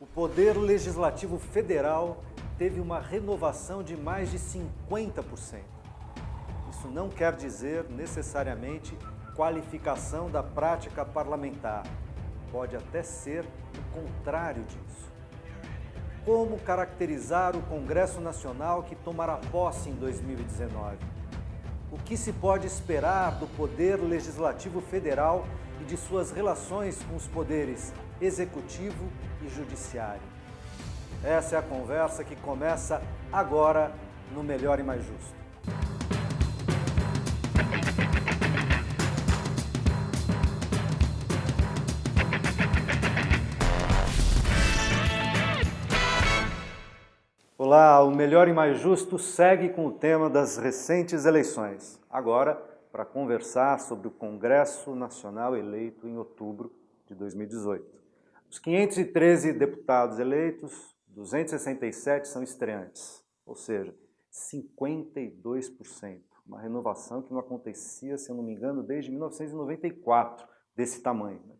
O Poder Legislativo Federal teve uma renovação de mais de 50%. Isso não quer dizer necessariamente qualificação da prática parlamentar. Pode até ser o contrário disso. Como caracterizar o Congresso Nacional que tomará posse em 2019? O que se pode esperar do Poder Legislativo Federal e de suas relações com os poderes Executivo e Judiciário? Essa é a conversa que começa agora no Melhor e Mais Justo. Olá, o Melhor e Mais Justo segue com o tema das recentes eleições. Agora, para conversar sobre o Congresso Nacional eleito em outubro de 2018. Os 513 deputados eleitos, 267 são estreantes, ou seja, 52%. Uma renovação que não acontecia, se eu não me engano, desde 1994, desse tamanho. Né?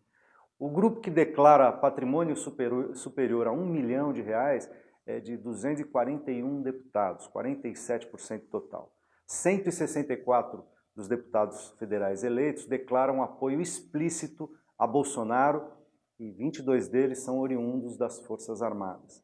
O grupo que declara patrimônio superior, superior a um milhão de reais é de 241 deputados, 47% total. 164 dos deputados federais eleitos declaram apoio explícito a Bolsonaro e 22 deles são oriundos das Forças Armadas.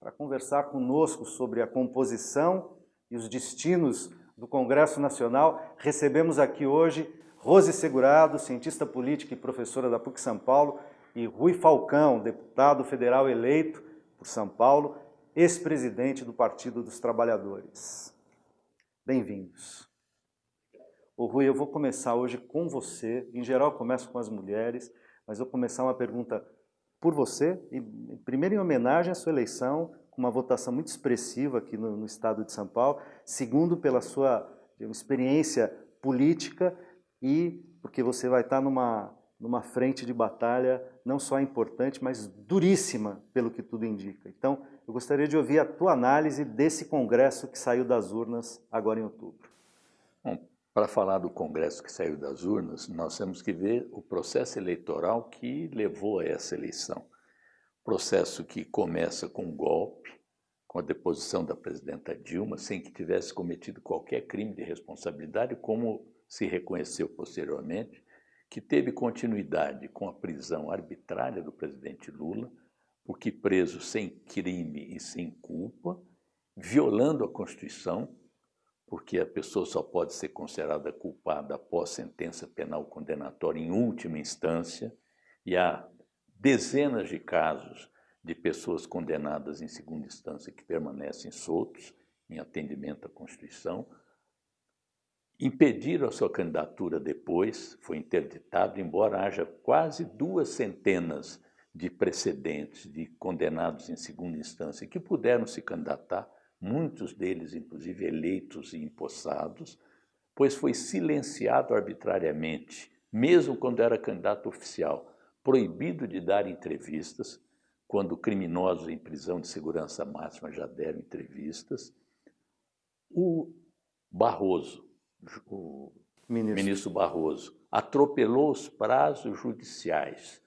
Para conversar conosco sobre a composição e os destinos do Congresso Nacional, recebemos aqui hoje Rose Segurado, cientista política e professora da PUC São Paulo, e Rui Falcão, deputado federal eleito por São Paulo, ex-presidente do Partido dos Trabalhadores. Bem-vindos. O Rui, eu vou começar hoje com você. Em geral, começo com as mulheres, mas vou começar uma pergunta por você, e primeiro em homenagem à sua eleição, com uma votação muito expressiva aqui no, no estado de São Paulo, segundo pela sua experiência política e porque você vai estar numa numa frente de batalha não só importante, mas duríssima, pelo que tudo indica. Então, eu gostaria de ouvir a tua análise desse congresso que saiu das urnas agora em outubro. Para falar do congresso que saiu das urnas, nós temos que ver o processo eleitoral que levou a essa eleição. Processo que começa com um golpe, com a deposição da presidenta Dilma, sem que tivesse cometido qualquer crime de responsabilidade, como se reconheceu posteriormente, que teve continuidade com a prisão arbitrária do presidente Lula, porque preso sem crime e sem culpa, violando a Constituição, porque a pessoa só pode ser considerada culpada após sentença penal condenatória em última instância, e há dezenas de casos de pessoas condenadas em segunda instância que permanecem soltos em atendimento à Constituição, impediram a sua candidatura depois, foi interditado, embora haja quase duas centenas de precedentes de condenados em segunda instância que puderam se candidatar, muitos deles, inclusive, eleitos e empossados, pois foi silenciado arbitrariamente, mesmo quando era candidato oficial, proibido de dar entrevistas, quando criminosos em prisão de segurança máxima já deram entrevistas. O Barroso, o ministro. ministro Barroso atropelou os prazos judiciais,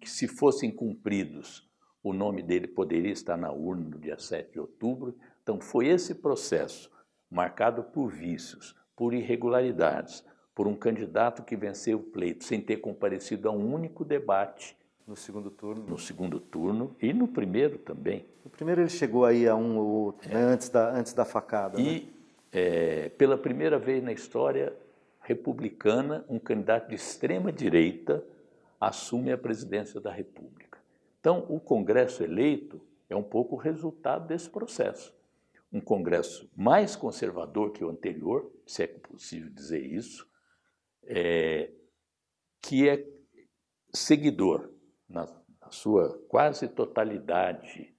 que se fossem cumpridos, o nome dele poderia estar na urna no dia 7 de outubro. Então foi esse processo, marcado por vícios, por irregularidades, por um candidato que venceu o pleito sem ter comparecido a um único debate. No segundo turno? No segundo turno e no primeiro também. No primeiro ele chegou aí a um ou outro, é. né, antes, da, antes da facada. E né? é, pela primeira vez na história republicana, um candidato de extrema direita assume a presidência da República. Então, o Congresso eleito é um pouco o resultado desse processo. Um Congresso mais conservador que o anterior, se é possível dizer isso, é, que é seguidor, na, na sua quase totalidade,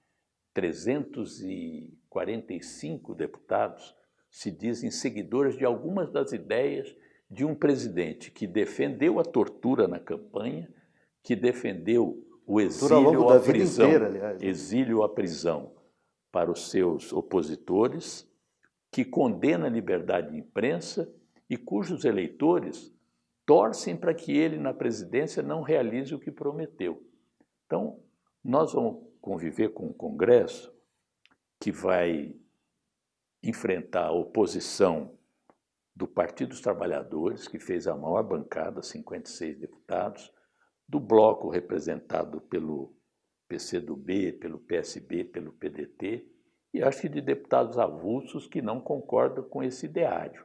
345 deputados, se dizem seguidores de algumas das ideias de um presidente que defendeu a tortura na campanha, que defendeu o exílio à prisão, inteira, exílio à prisão para os seus opositores, que condena a liberdade de imprensa e cujos eleitores torcem para que ele na presidência não realize o que prometeu. Então, nós vamos conviver com o Congresso, que vai enfrentar a oposição do Partido dos Trabalhadores, que fez a maior bancada, 56 deputados, do bloco representado pelo PCdoB, pelo PSB, pelo PDT, e acho que de deputados avulsos que não concordam com esse ideário.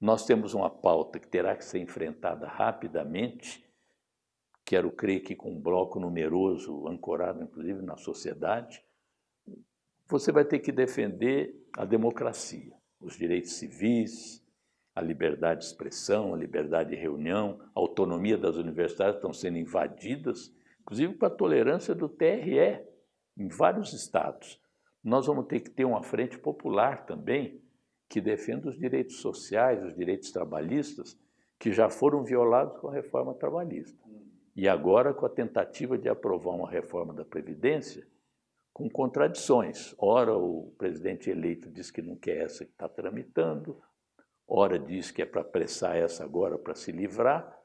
Nós temos uma pauta que terá que ser enfrentada rapidamente, quero crer que com um bloco numeroso, ancorado inclusive na sociedade, você vai ter que defender a democracia, os direitos civis, a liberdade de expressão, a liberdade de reunião, a autonomia das universidades estão sendo invadidas, inclusive com a tolerância do TRE em vários estados. Nós vamos ter que ter uma frente popular também que defenda os direitos sociais, os direitos trabalhistas, que já foram violados com a reforma trabalhista. E agora com a tentativa de aprovar uma reforma da Previdência com contradições. Ora, o presidente eleito diz que não quer essa que está tramitando, ora diz que é para apressar essa agora para se livrar,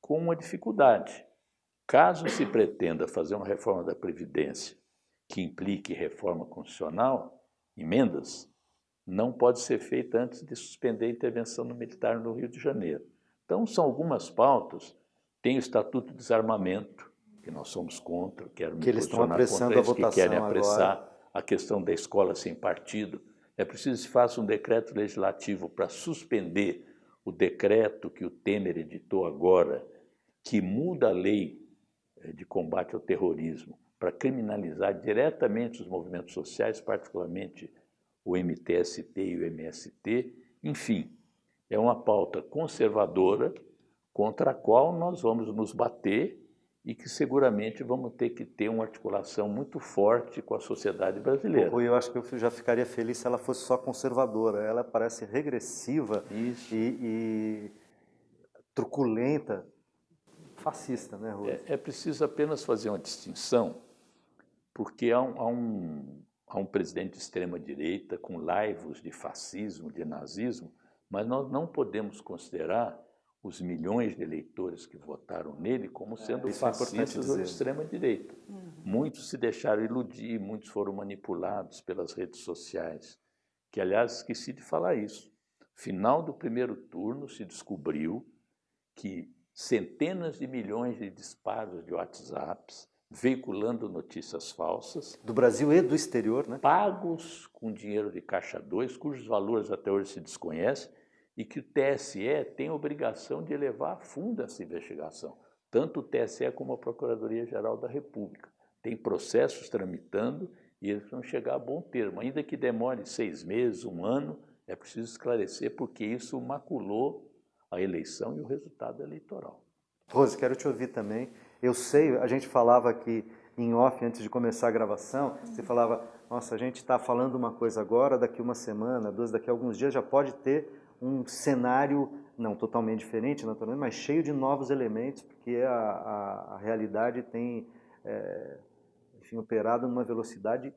com uma dificuldade. Caso se pretenda fazer uma reforma da Previdência que implique reforma constitucional, emendas, não pode ser feita antes de suspender a intervenção no militar no Rio de Janeiro. Então, são algumas pautas. Tem o Estatuto de Desarmamento, que nós somos contra, quero que eles estão apressando eles, a votação que querem apressar agora. a questão da escola sem partido. É preciso que se faça um decreto legislativo para suspender o decreto que o Temer editou agora, que muda a lei de combate ao terrorismo para criminalizar diretamente os movimentos sociais, particularmente o MTST e o MST. Enfim, é uma pauta conservadora contra a qual nós vamos nos bater e que seguramente vamos ter que ter uma articulação muito forte com a sociedade brasileira. Eu acho que eu já ficaria feliz se ela fosse só conservadora. Ela parece regressiva e, e, truculenta, fascista, né, Rui? É, é, preciso apenas fazer uma distinção, porque há um, há um, há um presidente de extrema-direita com laivos de fascismo, de nazismo, mas nós não podemos considerar os milhões de eleitores que votaram nele como é, sendo é, fascistas ou de extrema-direita. Uhum. Muitos se deixaram iludir, muitos foram manipulados pelas redes sociais, que, aliás, esqueci de falar isso. Final do primeiro turno se descobriu que centenas de milhões de disparos de WhatsApps veiculando notícias falsas. Do Brasil e do exterior, né? Pagos com dinheiro de Caixa 2, cujos valores até hoje se desconhecem, e que o TSE tem obrigação de levar a fundo essa investigação, tanto o TSE como a Procuradoria-Geral da República. Tem processos tramitando e eles vão chegar a bom termo. Ainda que demore seis meses, um ano, é preciso esclarecer porque isso maculou a eleição e o resultado eleitoral. Rose, quero te ouvir também. Eu sei, a gente falava aqui em off antes de começar a gravação, você falava, nossa, a gente está falando uma coisa agora, daqui uma semana, duas, daqui alguns dias já pode ter um cenário, não totalmente diferente, naturalmente, mas cheio de novos elementos, porque a, a, a realidade tem, é, enfim, operado numa velocidade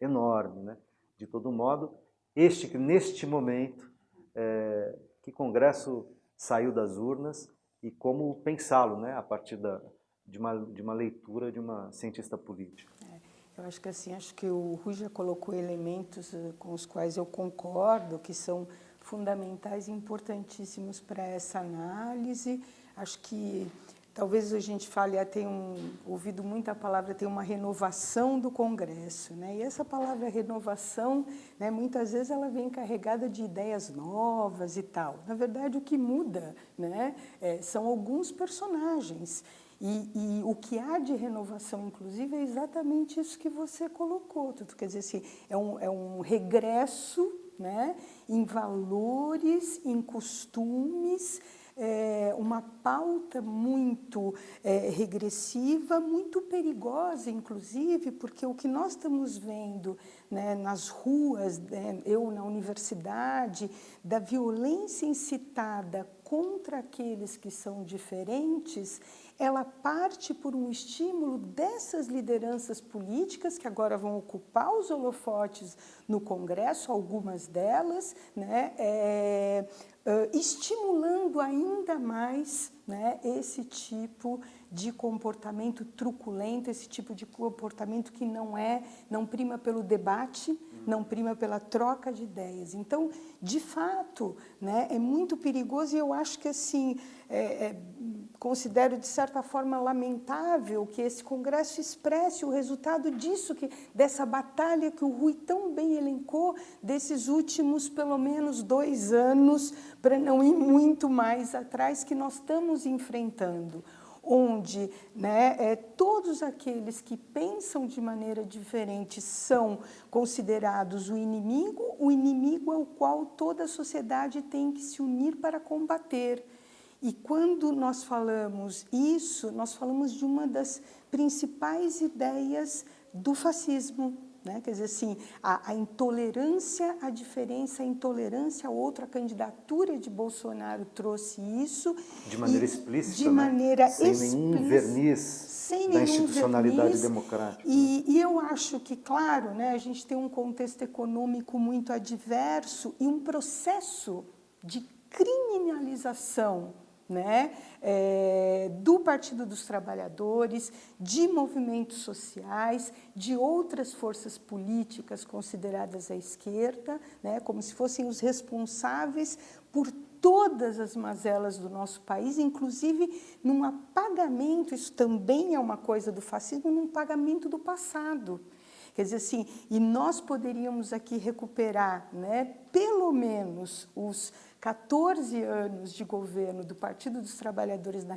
enorme. Né? De todo modo, este, neste momento, é, que Congresso saiu das urnas e como pensá-lo né, a partir da, de, uma, de uma leitura de uma cientista política. É, eu acho que assim, acho que o Rui já colocou elementos eh, com os quais eu concordo, que são fundamentais e importantíssimos para essa análise. Acho que talvez a gente fale, ah, tem um, ouvido muito a palavra, tem uma renovação do Congresso. Né? E essa palavra renovação, né, muitas vezes ela vem carregada de ideias novas e tal. Na verdade, o que muda né, é, são alguns personagens. E, e, o que há de renovação, inclusive, é exatamente isso que você colocou. Tudo. Quer dizer, assim, é, um, é um regresso né, em valores, em costumes, é, uma pauta muito é, regressiva, muito perigosa, inclusive, porque o que nós estamos vendo né, nas ruas, né, eu na universidade, da violência incitada contra aqueles que são diferentes, ela parte por um estímulo dessas lideranças políticas que agora vão ocupar os holofotes no Congresso, algumas delas, né, é, uh, estimulando ainda mais né, esse tipo de comportamento truculento, esse tipo de comportamento que não é, não prima pelo debate, não prima pela troca de ideias. Então, de fato, né, é muito perigoso e eu acho que assim, é, é, considero de certa forma lamentável que esse congresso expresse o resultado disso, que, dessa batalha que o Rui tão bem elencou, desses últimos pelo menos dois anos, para não ir muito mais atrás, que nós estamos enfrentando onde né, é, todos aqueles que pensam de maneira diferente são considerados o inimigo, o inimigo ao qual toda a sociedade tem que se unir para combater. E quando nós falamos isso, nós falamos de uma das principais ideias do fascismo, né? Quer dizer, assim, a, a, intolerância à diferença, a intolerância a outra, a candidatura de Bolsonaro trouxe isso. De maneira explícita, De maneira né? Sem explícita, nenhum verniz sem da nenhum institucionalidade verniz. democrática. E, e, eu acho que, claro, né, a gente tem um contexto econômico muito adverso e um processo de criminalização né, é, do Partido dos Trabalhadores, de movimentos sociais, de outras forças políticas consideradas à esquerda, né, como se fossem os responsáveis por todas as mazelas do nosso país, inclusive num apagamento, isso também é uma coisa do fascismo, num pagamento do passado. Quer dizer assim, e nós poderíamos aqui recuperar, né, pelo menos os 14 anos de governo do Partido dos Trabalhadores na,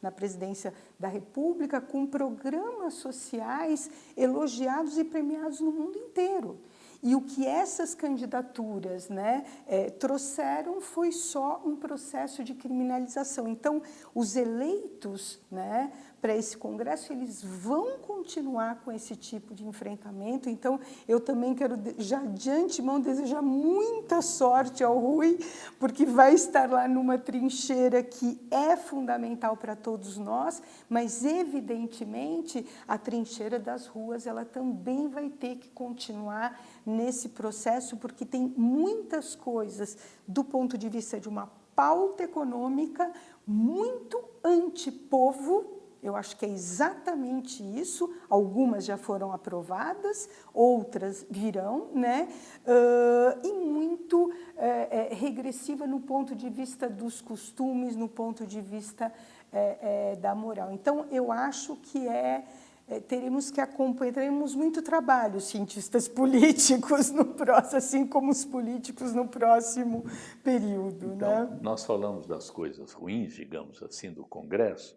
na presidência da República com programas sociais elogiados e premiados no mundo inteiro. E o que essas candidaturas né, é, trouxeram foi só um processo de criminalização. Então, os eleitos né, para esse Congresso, eles vão continuar com esse tipo de enfrentamento. Então, eu também quero, já de antemão, desejar muita sorte ao Rui, porque vai estar lá numa trincheira que é fundamental para todos nós, mas, evidentemente, a trincheira das ruas, ela também vai ter que continuar nesse processo, porque tem muitas coisas do ponto de vista de uma pauta econômica muito antipovo, eu acho que é exatamente isso. Algumas já foram aprovadas, outras virão, né? Uh, e muito é, é, regressiva no ponto de vista dos costumes, no ponto de vista é, da moral. Então, eu acho que é é, teremos que acompanhar, teremos muito trabalho, cientistas políticos, no próximo, assim como os políticos no próximo período. Então, né? nós falamos das coisas ruins, digamos assim, do Congresso,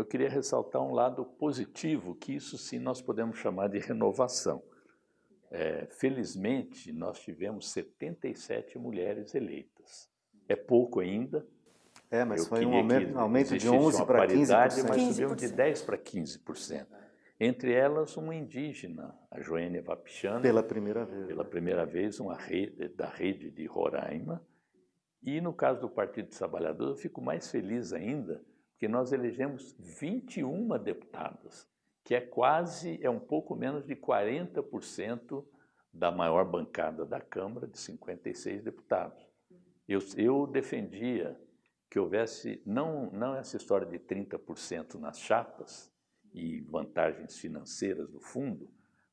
eu queria ressaltar um lado positivo, que isso sim nós podemos chamar de renovação. É, felizmente, nós tivemos 77 mulheres eleitas. É pouco ainda, é, mas eu foi um aumento, aumento de 11 para 15%. Mas subimos de 10 para 15%. Entre elas, uma indígena, a Joênia Vapichana. Pela primeira vez. Pela primeira vez, uma rede, da rede de Roraima. E no caso do Partido dos Trabalhadores, eu fico mais feliz ainda, porque nós elegemos 21 deputadas, que é quase, é um pouco menos de 40% da maior bancada da Câmara, de 56 deputados. Eu, eu defendia que houvesse, não, não essa história de 30% nas chapas, e vantagens financeiras do fundo,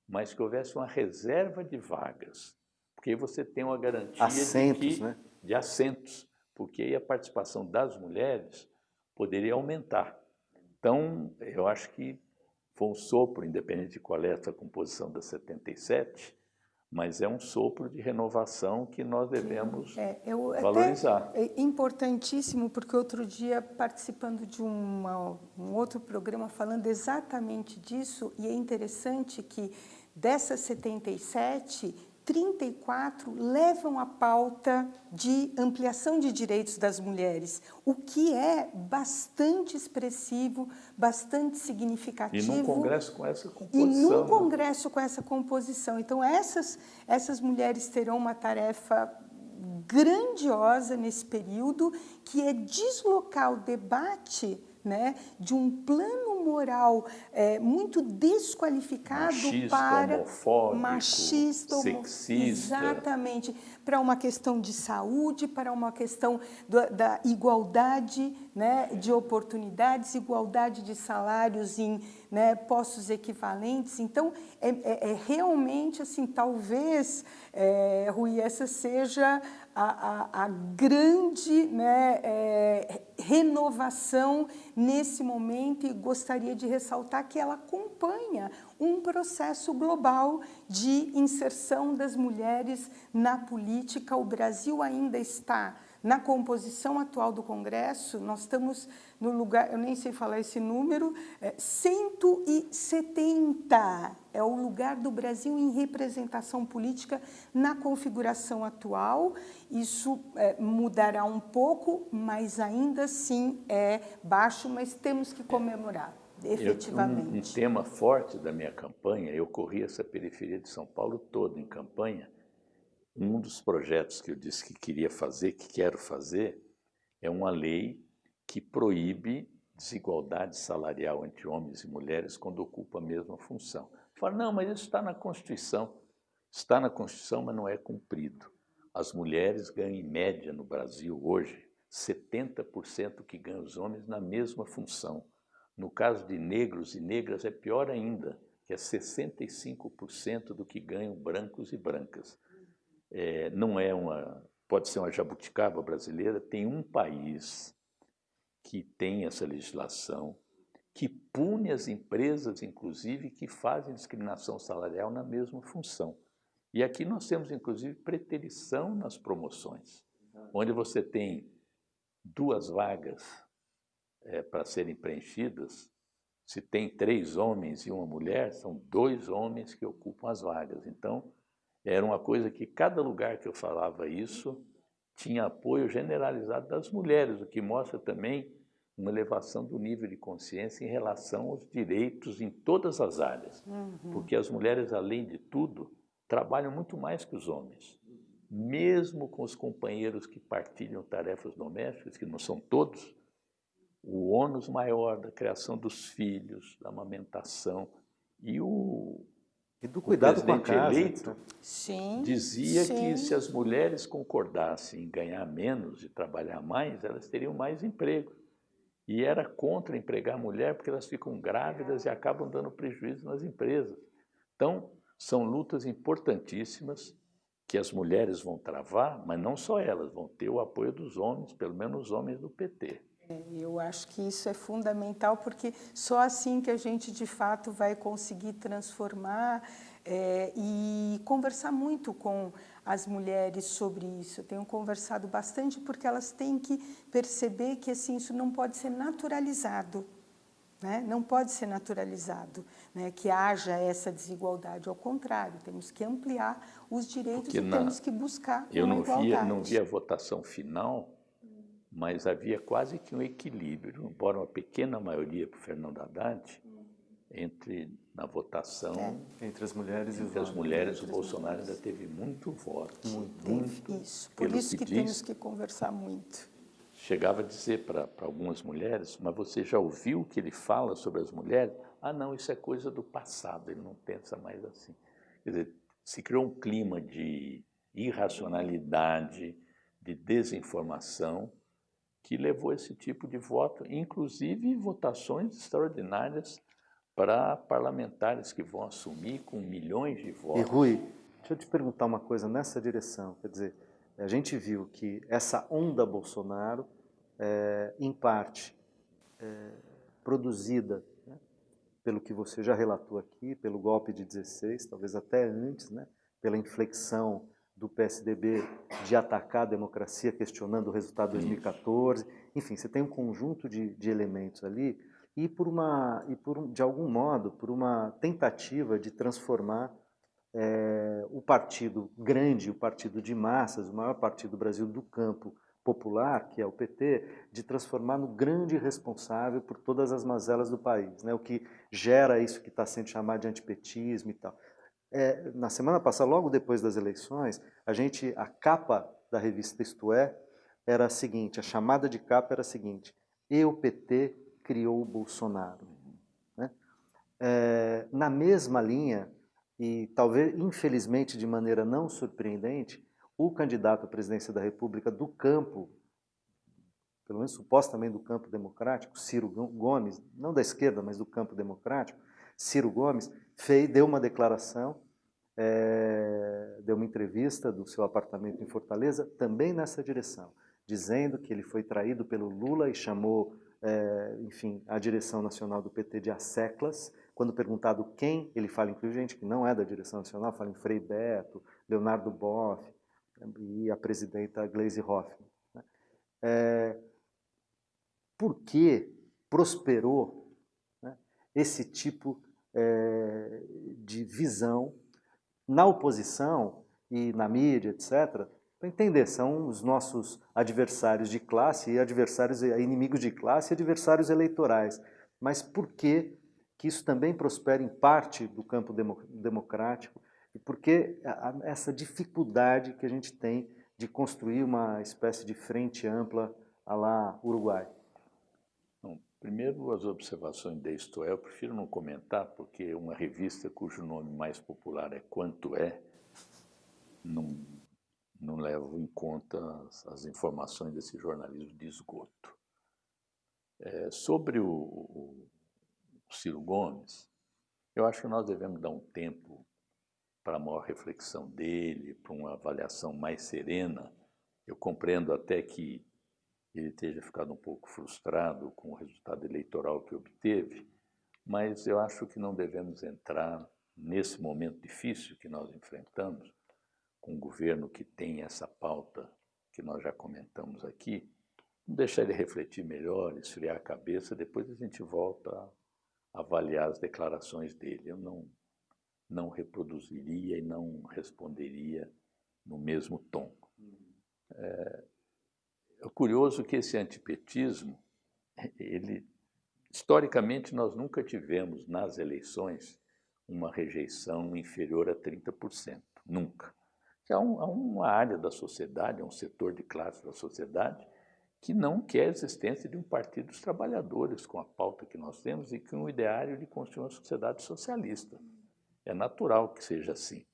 mas que houvesse uma reserva de vagas, porque aí você tem uma garantia assentos, de, que, né? de assentos, porque aí a participação das mulheres poderia aumentar. Então, eu acho que foi um sopro, independente de qual é essa composição da 77, mas é um sopro de renovação que nós devemos é, eu, valorizar. É importantíssimo, porque outro dia, participando de uma, um outro programa falando exatamente disso, e é interessante que dessas 77, 34 levam a pauta de ampliação de direitos das mulheres, o que é bastante expressivo, bastante significativo. E num congresso com essa composição. E num né? congresso com essa composição. Então, essas, essas mulheres terão uma tarefa grandiosa nesse período, que é deslocar o debate né, de um plano moral, é, muito desqualificado machista, para homofóbico, machista, homo, sexista. exatamente, para uma questão de saúde, para uma questão do, da igualdade né, de oportunidades, igualdade de salários em né, postos equivalentes. Então, é, é, é realmente assim, talvez, é, Rui, essa seja a, a, a grande né, é, renovação nesse momento e gostaria de ressaltar que ela acompanha um processo global de inserção das mulheres na política. O Brasil ainda está na composição atual do Congresso, nós estamos no lugar, eu nem sei falar esse número, é 170 é o lugar do Brasil em representação política na configuração atual. Isso é, mudará um pouco, mas ainda assim é baixo, mas temos que comemorar. Efetivamente. Eu, um, um tema forte da minha campanha, eu corri essa periferia de São Paulo toda em campanha, um dos projetos que eu disse que queria fazer, que quero fazer, é uma lei que proíbe desigualdade salarial entre homens e mulheres quando ocupam a mesma função. Fala, não, mas isso está na Constituição. Está na Constituição, mas não é cumprido. As mulheres ganham, em média, no Brasil, hoje, 70% que ganham os homens na mesma função. No caso de negros e negras, é pior ainda, que é 65% do que ganham brancos e brancas é, não é uma, pode ser uma jabuticaba brasileira, tem um país que tem essa legislação, que pune as empresas, inclusive, que fazem discriminação salarial na mesma função. E aqui nós temos, inclusive, preterição nas promoções, onde você tem duas vagas é, para serem preenchidas, se tem três homens e uma mulher, são dois homens que ocupam as vagas. Então, era uma coisa que cada lugar que eu falava isso tinha apoio generalizado das mulheres, o que mostra também uma elevação do nível de consciência em relação aos direitos em todas as áreas. Uhum. Porque as mulheres, além de tudo, trabalham muito mais que os homens. Mesmo com os companheiros que partilham tarefas domésticas, que não são todos, o ônus maior da criação dos filhos, da amamentação e o, e do cuidado com a casa. eleito sim, dizia sim. que se as mulheres concordassem em ganhar menos e trabalhar mais, elas teriam mais emprego. E era contra empregar a mulher porque elas ficam grávidas e acabam dando prejuízo nas empresas. Então, são lutas importantíssimas que as mulheres vão travar, mas não só elas, vão ter o apoio dos homens, pelo menos os homens do PT. Eu acho que isso é fundamental, porque só assim que a gente, de fato, vai conseguir transformar é, e conversar muito com as mulheres sobre isso. Eu tenho conversado bastante porque elas têm que perceber que assim, isso não pode ser naturalizado. Né? Não pode ser naturalizado né? que haja essa desigualdade. Ao contrário, temos que ampliar os direitos porque e na, temos que buscar eu uma não igualdade. Via, não vi a votação final mas havia quase que um equilíbrio, embora uma pequena maioria para o Fernando Haddad, entre na votação é. entre as mulheres entre e as mulheres o Bolsonaro ainda teve muito voto muito, muito isso por isso que, que diz, temos que conversar muito. Chegava a dizer para algumas mulheres mas você já ouviu o que ele fala sobre as mulheres? Ah não isso é coisa do passado ele não pensa mais assim. Quer dizer se criou um clima de irracionalidade de desinformação que levou esse tipo de voto, inclusive votações extraordinárias para parlamentares que vão assumir com milhões de votos. E Rui, deixa eu te perguntar uma coisa nessa direção, quer dizer, a gente viu que essa onda Bolsonaro, é, em parte, é, produzida né, pelo que você já relatou aqui, pelo golpe de 16, talvez até antes, né, pela inflexão do PSDB de atacar a democracia, questionando o resultado de 2014. Enfim, você tem um conjunto de, de elementos ali e por uma e por de algum modo por uma tentativa de transformar é, o partido grande, o partido de massas, o maior partido do Brasil do campo popular, que é o PT, de transformar no grande responsável por todas as mazelas do país, né? O que gera isso que está sendo chamado de antipetismo e tal. É, na semana passada, logo depois das eleições, a gente, a capa da revista Isto É era a seguinte, a chamada de capa era a seguinte, e o PT criou o Bolsonaro. É, na mesma linha, e talvez, infelizmente, de maneira não surpreendente, o candidato à presidência da República do campo, pelo menos supostamente do campo democrático, Ciro Gomes, não da esquerda, mas do campo democrático, Ciro Gomes, fez, deu uma declaração, é, deu uma entrevista do seu apartamento em Fortaleza, também nessa direção, dizendo que ele foi traído pelo Lula e chamou, é, enfim, a direção nacional do PT de asseclas, quando perguntado quem, ele fala, inclusive gente que não é da direção nacional, fala em Frei Beto, Leonardo Boff e a presidenta Gleisi Hoffmann. Né? É, por que prosperou né, esse tipo é, de visão na oposição e na mídia, etc., para entender, são os nossos adversários de classe e adversários inimigos de classe e adversários eleitorais. Mas por que que isso também prospera em parte do campo democrático e porque essa dificuldade que a gente tem de construir uma espécie de frente ampla a lá Uruguai? Primeiro, as observações de Isto é, eu prefiro não comentar, porque uma revista cujo nome mais popular é Quanto É, não, não em conta as, as informações desse jornalismo de esgoto. É, sobre o, o Ciro Gomes, eu acho que nós devemos dar um tempo para a maior reflexão dele, para uma avaliação mais serena. Eu compreendo até que ele esteja ficado um pouco frustrado com o resultado eleitoral que obteve, mas eu acho que não devemos entrar nesse momento difícil que nós enfrentamos, com um governo que tem essa pauta que nós já comentamos aqui, deixar ele refletir melhor, esfriar a cabeça, depois a gente volta avaliar as declarações dele. Eu não, não reproduziria e não responderia no mesmo tom. É, é curioso que esse antipetismo, ele, historicamente, nós nunca tivemos nas eleições uma rejeição inferior a 30%, nunca. Há, um, há uma área da sociedade, há um setor de classe da sociedade que não quer a existência de um partido dos trabalhadores com a pauta que nós temos e com o ideário de construir uma sociedade socialista. É natural que seja assim.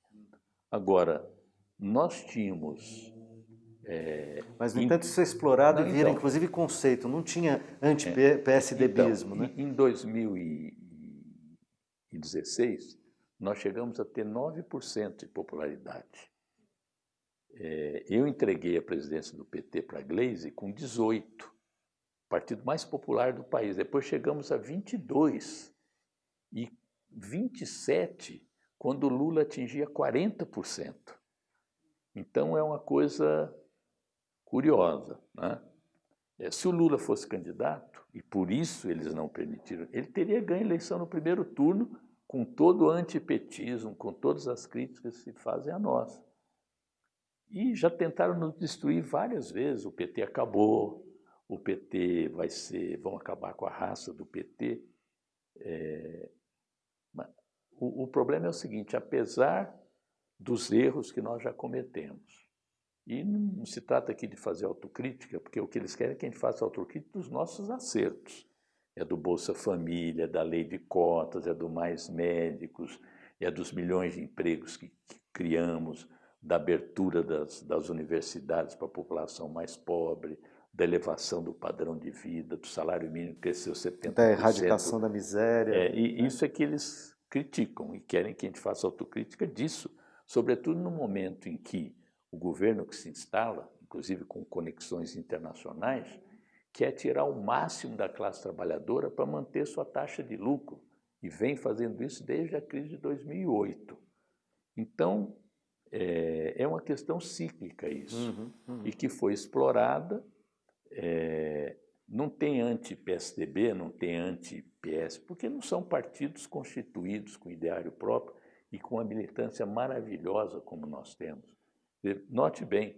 Agora, nós tínhamos... É, Mas, no entanto, isso é explorado não, e vira, então, inclusive, conceito. Não tinha anti-PSDBismo, então, né? Em 2016, nós chegamos a ter 9% de popularidade. É, eu entreguei a presidência do PT para a Gleisi com 18, partido mais popular do país. Depois chegamos a 22 e 27 quando o Lula atingia 40%. Então é uma coisa curiosa. Né? É, se o Lula fosse candidato, e por isso eles não permitiram, ele teria ganho a eleição no primeiro turno com todo o antipetismo, com todas as críticas que se fazem a nós. E já tentaram nos destruir várias vezes. O PT acabou, o PT vai ser, vão acabar com a raça do PT. É, o, o problema é o seguinte, apesar dos erros que nós já cometemos, e não se trata aqui de fazer autocrítica, porque o que eles querem é que a gente faça autocrítica dos nossos acertos. É do Bolsa Família, é da lei de cotas, é do Mais Médicos, é dos milhões de empregos que, que criamos, da abertura das, das universidades para a população mais pobre, da elevação do padrão de vida, do salário mínimo que cresceu 70%. Da erradicação da miséria. É, e né? isso é que eles criticam e querem que a gente faça autocrítica disso, sobretudo no momento em que o governo que se instala, inclusive com conexões internacionais, quer tirar o máximo da classe trabalhadora para manter sua taxa de lucro e vem fazendo isso desde a crise de 2008. Então, é, é uma questão cíclica isso, uhum, uhum. e que foi explorada. É, não tem anti-PSDB, não tem anti-PS, porque não são partidos constituídos com ideário próprio e com uma militância maravilhosa como nós temos. Note bem,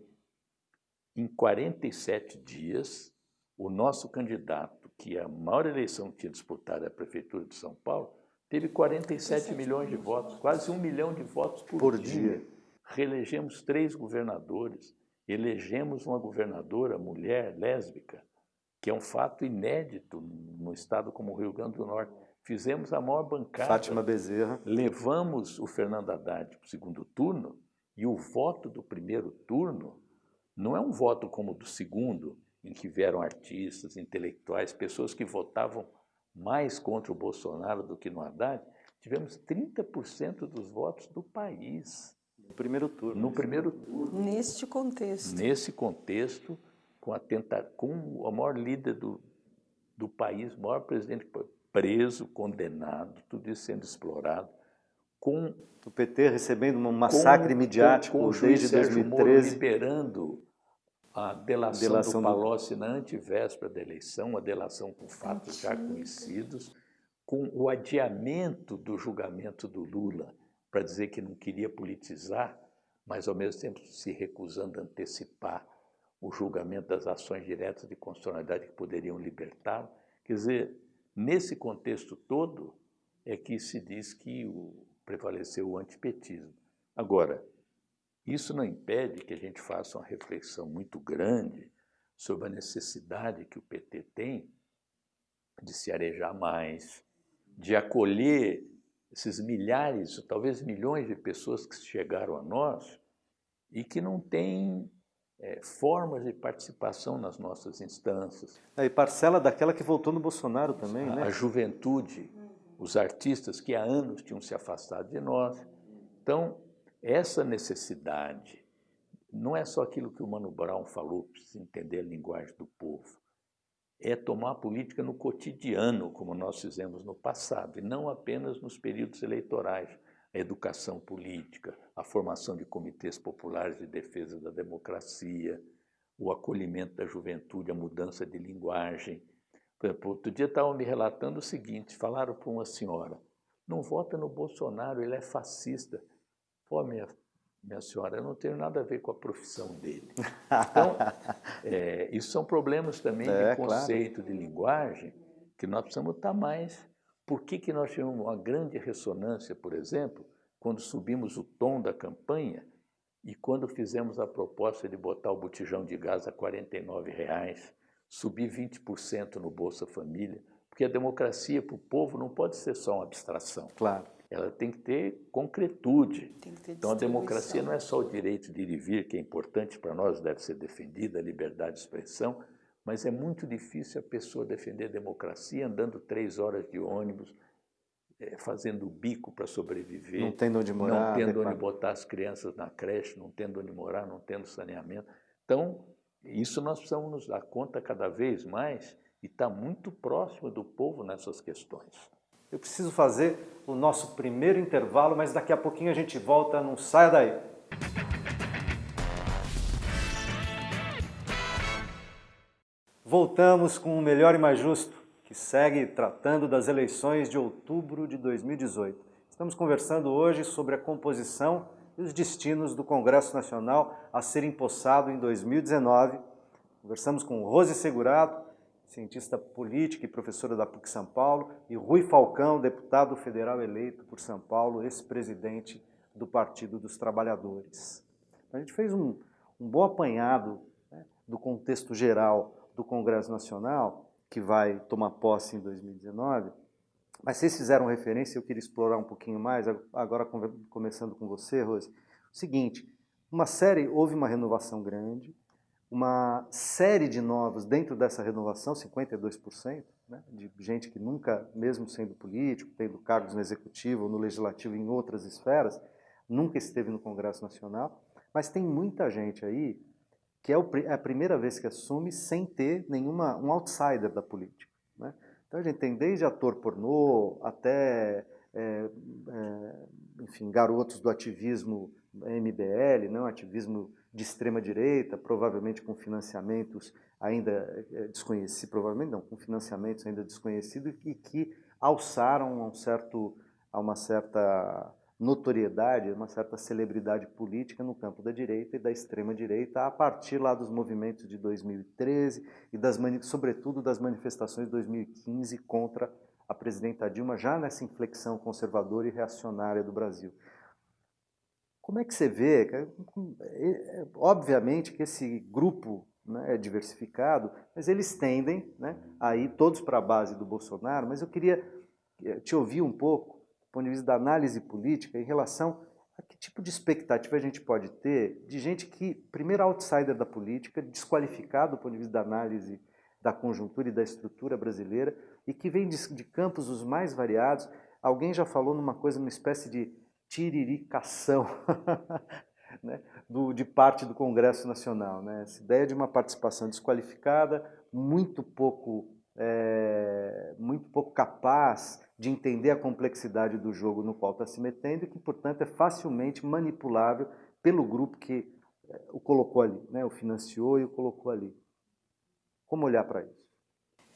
em 47 dias, o nosso candidato, que a maior eleição que tinha disputado é a Prefeitura de São Paulo, teve 47 milhões de votos, quase um milhão de votos por, por dia. dia reelegemos três governadores, elegemos uma governadora mulher lésbica, que é um fato inédito no estado como o Rio Grande do Norte. fizemos a maior bancada. Fátima Bezerra. Levamos o Fernando Haddad para o segundo turno e o voto do primeiro turno não é um voto como o do segundo, em que vieram artistas, intelectuais, pessoas que votavam mais contra o Bolsonaro do que no Haddad. Tivemos 30% dos votos do país. No primeiro turno. No primeiro turno. Neste contexto. Nesse contexto, com, a tenta, com o maior líder do, do país, o maior presidente preso, condenado, tudo isso sendo explorado, com o PT recebendo um massacre com, midiático com, com desde 2013, Moro liberando a delação, delação do Palocci do... na antivéspera da eleição, uma delação com fatos já conhecidos, com o adiamento do julgamento do Lula para dizer que não queria politizar, mas ao mesmo tempo se recusando a antecipar o julgamento das ações diretas de constitucionalidade que poderiam libertá-lo. Quer dizer, nesse contexto todo é que se diz que o, prevaleceu o antipetismo. Agora, isso não impede que a gente faça uma reflexão muito grande sobre a necessidade que o PT tem de se arejar mais, de acolher esses milhares, talvez milhões de pessoas que chegaram a nós e que não têm é, formas de participação nas nossas instâncias. É, e parcela daquela que votou no Bolsonaro também, a, né? A juventude, os artistas que há anos tinham se afastado de nós. Então, essa necessidade não é só aquilo que o Mano Brown falou, precisa entender a linguagem do povo. É tomar a política no cotidiano, como nós fizemos no passado, e não apenas nos períodos eleitorais a educação política, a formação de comitês populares de defesa da democracia, o acolhimento da juventude, a mudança de linguagem. Exemplo, outro dia estavam me relatando o seguinte, falaram para uma senhora, não vota no Bolsonaro, ele é fascista. Pô, minha, minha senhora, eu não tenho nada a ver com a profissão dele. Então, é, isso são problemas também é, de conceito, claro. de linguagem, que nós precisamos estar mais por que, que nós tivemos uma grande ressonância, por exemplo, quando subimos o tom da campanha e quando fizemos a proposta de botar o botijão de gás a 49 reais, subir 20% no Bolsa Família, porque a democracia para o povo não pode ser só uma abstração. Claro. Ela tem que ter concretude. Tem que ter então a democracia não é só o direito de ir e vir, que é importante para nós, deve ser defendida, a liberdade de expressão, mas é muito difícil a pessoa defender a democracia andando três horas de ônibus, é, fazendo bico para sobreviver. Não tendo onde morar. Não tendo onde botar as crianças na creche, não tendo onde morar, não tendo saneamento. Então, isso nós precisamos nos dar conta cada vez mais e está muito próximo do povo nessas questões. Eu preciso fazer o nosso primeiro intervalo, mas daqui a pouquinho a gente volta, não saia daí. Voltamos com o Melhor e Mais Justo, que segue tratando das eleições de outubro de 2018. Estamos conversando hoje sobre a composição e os destinos do Congresso Nacional a ser empossado em 2019. Conversamos com Rose Segurato, cientista política e professora da PUC São Paulo, e Rui Falcão, deputado federal eleito por São Paulo, ex-presidente do Partido dos Trabalhadores. A gente fez um, um bom apanhado né, do contexto geral do Congresso Nacional, que vai tomar posse em 2019, mas vocês fizeram referência, eu queria explorar um pouquinho mais, agora começando com você, Rose. O seguinte, uma série, houve uma renovação grande, uma série de novos dentro dessa renovação, 52%, né, de gente que nunca, mesmo sendo político, tendo cargos no executivo, no legislativo, em outras esferas, nunca esteve no Congresso Nacional, mas tem muita gente aí que é, é a primeira vez que assume sem ter nenhuma um outsider da política. Né? Então a gente tem desde ator pornô até, é, é, enfim, garotos do ativismo MBL, não, ativismo de extrema direita, provavelmente com financiamentos ainda é, desconhecidos, provavelmente não, com financiamentos ainda desconhecidos e que alçaram a um certo a uma certa notoriedade, uma certa celebridade política no campo da direita e da extrema direita a partir lá dos movimentos de 2013 e das sobretudo das manifestações de 2015 contra a presidenta Dilma já nessa inflexão conservadora e reacionária do Brasil. Como é que você vê? É, obviamente que esse grupo né, é diversificado, mas eles tendem né, a ir todos para a base do Bolsonaro, mas eu queria eh, te ouvir um pouco, do ponto de vista da análise política, em relação a que tipo de expectativa a gente pode ter de gente que, primeiro, outsider da política, desqualificado do ponto de vista da análise da conjuntura e da estrutura brasileira, e que vem de, de campos os mais variados. Alguém já falou numa coisa, uma espécie de tiriricação né, do, de parte do Congresso Nacional. Né? Essa ideia de uma participação desqualificada, muito pouco, é, muito pouco capaz de entender a complexidade do jogo no qual está se metendo e que, portanto, é facilmente manipulável pelo grupo que é, o colocou ali, né? o financiou e o colocou ali. Como olhar para isso?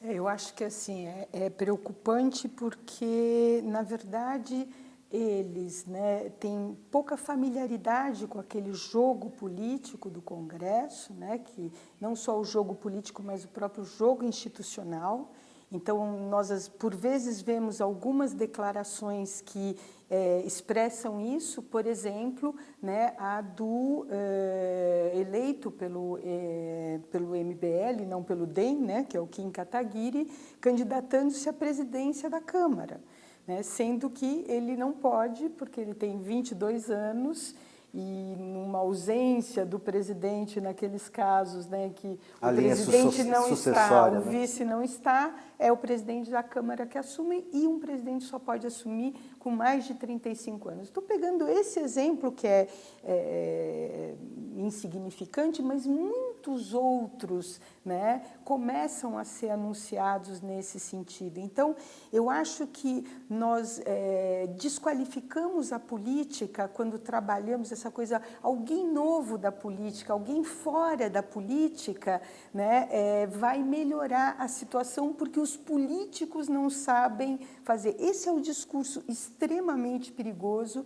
É, eu acho que assim é, é preocupante porque, na verdade, eles né, têm pouca familiaridade com aquele jogo político do Congresso, né, que não só o jogo político, mas o próprio jogo institucional. Então, nós, por vezes, vemos algumas declarações que é, expressam isso, por exemplo, né, a do é, eleito pelo, é, pelo MBL, não pelo DEM, né, que é o Kim Kataguiri, candidatando-se à presidência da Câmara né? sendo que ele não pode, porque ele tem 22 anos e numa ausência do presidente naqueles casos né, que A o presidente não está, o né? vice não está, é o presidente da Câmara que assume e um presidente só pode assumir com mais de 35 anos. Estou pegando esse exemplo que é, é insignificante, mas muitos outros né, começam a ser anunciados nesse sentido. Então, eu acho que nós é, desqualificamos a política quando trabalhamos essa coisa, alguém novo da política, alguém fora da política, né, é, vai melhorar a situação porque os políticos não sabem fazer. Esse é o discurso extremamente perigoso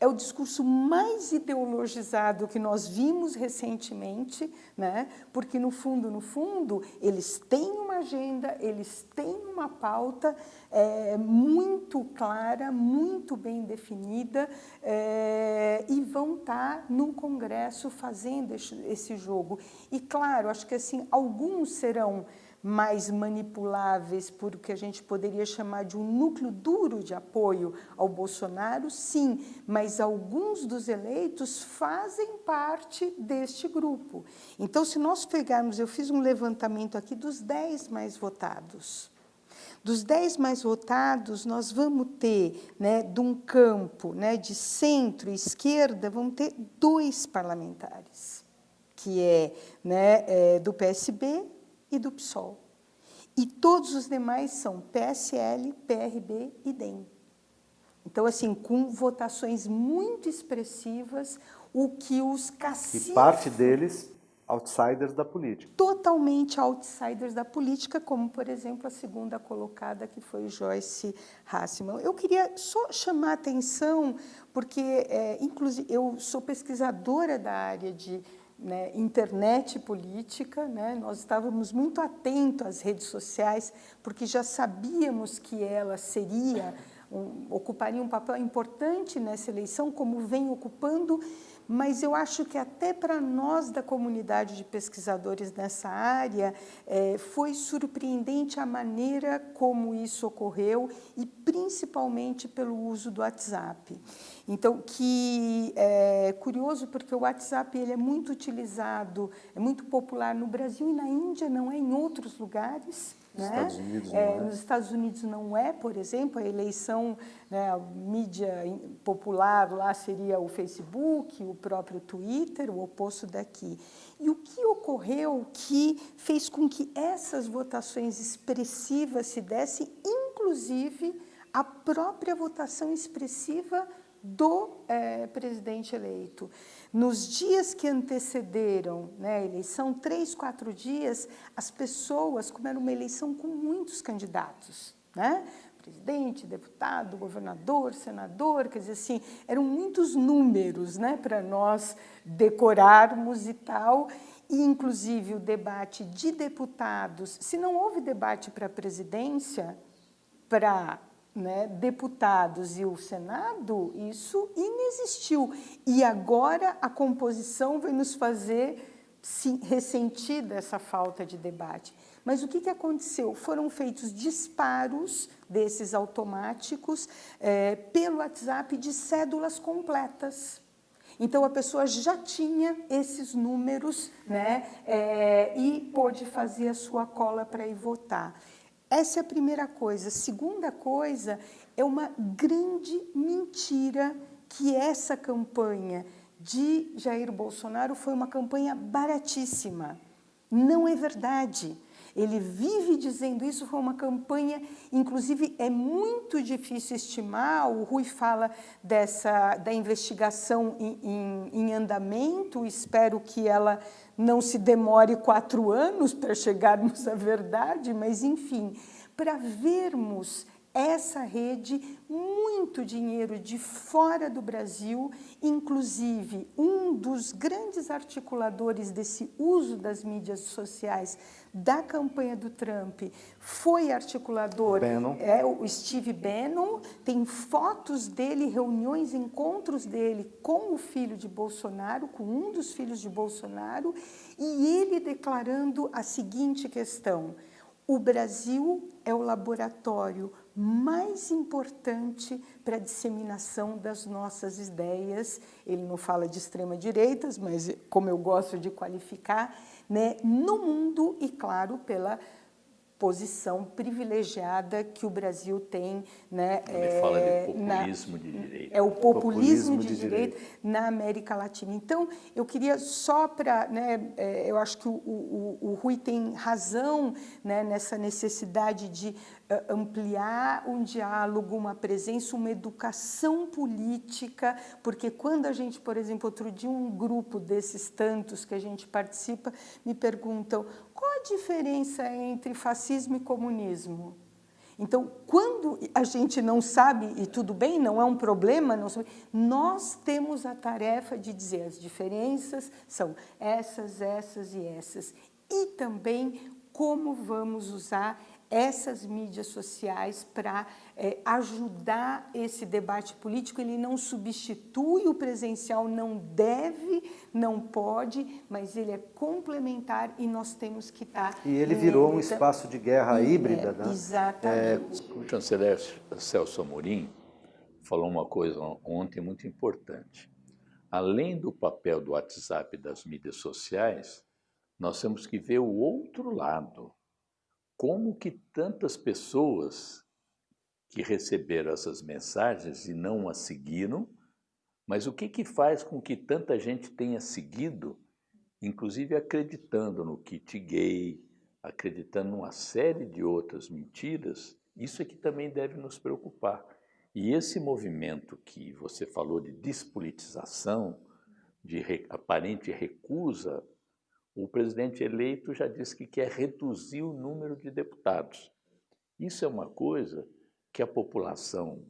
é o discurso mais ideologizado que nós vimos recentemente, né? porque no fundo, no fundo, eles têm uma agenda, eles têm uma pauta é, muito clara, muito bem definida é, e vão estar no Congresso fazendo esse jogo. E claro, acho que assim, alguns serão mais manipuláveis por o que a gente poderia chamar de um núcleo duro de apoio ao Bolsonaro, sim, mas alguns dos eleitos fazem parte deste grupo. Então, se nós pegarmos, eu fiz um levantamento aqui dos 10 mais votados. Dos 10 mais votados, nós vamos ter, né, de um campo né, de centro e esquerda, vamos ter dois parlamentares, que é, né, é do PSB e do PSOL. E todos os demais são PSL, PRB e DEM. Então, assim, com votações muito expressivas, o que os caciques... E parte deles, outsiders da política. Totalmente outsiders da política, como, por exemplo, a segunda colocada, que foi Joyce Hassman. Eu queria só chamar a atenção, porque, é, inclusive, eu sou pesquisadora da área de né, internet política, né, nós estávamos muito atentos às redes sociais, porque já sabíamos que ela seria, um, ocuparia um papel importante nessa eleição, como vem ocupando, mas eu acho que até para nós da comunidade de pesquisadores nessa área, é, foi surpreendente a maneira como isso ocorreu e principalmente pelo uso do WhatsApp. Então, que é curioso porque o WhatsApp ele é muito utilizado, é muito popular no Brasil e na Índia, não é em outros lugares. Né? Estados Unidos é, é. Nos Estados Unidos não é, por exemplo, a eleição, né, a mídia popular lá seria o Facebook, o próprio Twitter, o oposto daqui. E o que ocorreu que fez com que essas votações expressivas se dessem, inclusive a própria votação expressiva do é, presidente eleito. Nos dias que antecederam né, a eleição, três, quatro dias, as pessoas, como era uma eleição com muitos candidatos, né? presidente, deputado, governador, senador, quer dizer assim, eram muitos números né, para nós decorarmos e tal, e inclusive o debate de deputados, se não houve debate para a presidência, para né, deputados e o Senado, isso inexistiu. E agora a composição vai nos fazer ressentir dessa falta de debate. Mas o que, que aconteceu? Foram feitos disparos desses automáticos é, pelo WhatsApp de cédulas completas. Então a pessoa já tinha esses números né, é, e pôde fazer a sua cola para ir votar. Essa é a primeira coisa. Segunda coisa, é uma grande mentira que essa campanha de Jair Bolsonaro foi uma campanha baratíssima. Não é verdade. Ele vive dizendo isso, foi uma campanha, inclusive é muito difícil estimar, o Rui fala dessa, da investigação em, em, em andamento, espero que ela não se demore quatro anos para chegarmos à verdade, mas enfim, para vermos essa rede, muito dinheiro de fora do Brasil, inclusive um dos grandes articuladores desse uso das mídias sociais da campanha do Trump foi articulador, Bannon. é o Steve Bannon, tem fotos dele, reuniões, encontros dele com o filho de Bolsonaro, com um dos filhos de Bolsonaro, e ele declarando a seguinte questão, o Brasil é o laboratório mais importante para a disseminação das nossas ideias. Ele não fala de extrema-direitas, mas como eu gosto de qualificar, né, no mundo e, claro, pela posição privilegiada que o Brasil tem. Né, Ele é, fala de populismo na, de direita. É o populismo, populismo de, de direita, direita, na América Latina. Então, eu queria só para... Né, é, eu acho que o, o, o Rui tem razão né, nessa necessidade de ampliar um diálogo, uma presença, uma educação política, porque quando a gente, por exemplo, outro dia um grupo desses tantos que a gente participa me perguntam qual a diferença entre fascismo e comunismo? Então, quando a gente não sabe, e tudo bem, não é um problema, sabe, nós temos a tarefa de dizer as diferenças são essas, essas e essas. E também como vamos usar essas mídias sociais para é, ajudar esse debate político. Ele não substitui o presencial, não deve, não pode, mas ele é complementar e nós temos que estar... E ele virou um espaço de guerra e, híbrida, é, né? Exatamente. É, o chanceler Celso Amorim falou uma coisa ontem muito importante. Além do papel do WhatsApp e das mídias sociais, nós temos que ver o outro lado, como que tantas pessoas que receberam essas mensagens e não as seguiram, mas o que, que faz com que tanta gente tenha seguido, inclusive acreditando no kit gay, acreditando numa série de outras mentiras, isso é que também deve nos preocupar. E esse movimento que você falou de despolitização, de re, aparente recusa o presidente eleito já disse que quer reduzir o número de deputados. Isso é uma coisa que a população